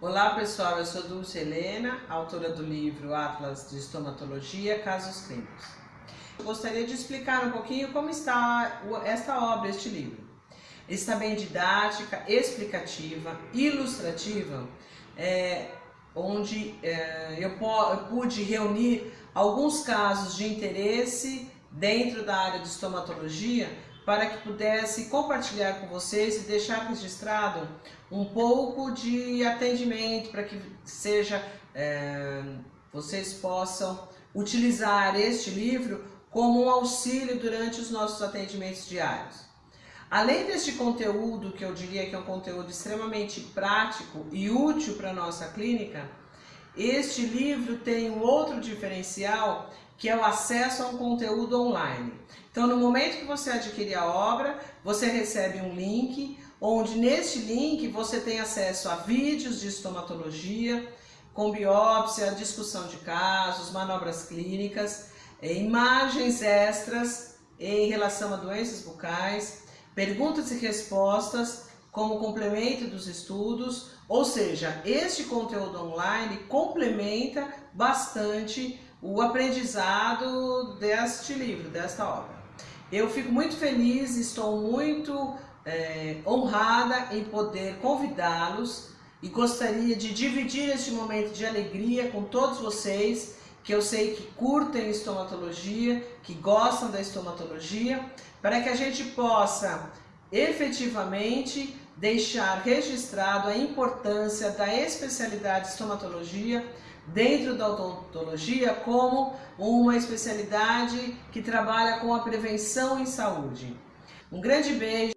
Olá pessoal, eu sou Dulce Helena, autora do livro Atlas de Estomatologia, Casos Clínicos. Gostaria de explicar um pouquinho como está esta obra, este livro. Está bem didática, explicativa, ilustrativa, é, onde é, eu, eu pude reunir alguns casos de interesse dentro da área de estomatologia para que pudesse compartilhar com vocês e deixar registrado um pouco de atendimento para que seja é, vocês possam utilizar este livro como um auxílio durante os nossos atendimentos diários. Além deste conteúdo, que eu diria que é um conteúdo extremamente prático e útil para a nossa clínica, este livro tem um outro diferencial que é o acesso a um conteúdo online. Então, no momento que você adquirir a obra, você recebe um link, onde neste link você tem acesso a vídeos de estomatologia, com biópsia, discussão de casos, manobras clínicas, eh, imagens extras em relação a doenças bucais, perguntas e respostas como complemento dos estudos, ou seja, este conteúdo online complementa bastante o aprendizado deste livro, desta obra. Eu fico muito feliz, estou muito é, honrada em poder convidá-los e gostaria de dividir este momento de alegria com todos vocês, que eu sei que curtem estomatologia, que gostam da estomatologia, para que a gente possa efetivamente deixar registrado a importância da especialidade estomatologia dentro da odontologia como uma especialidade que trabalha com a prevenção em saúde. Um grande beijo.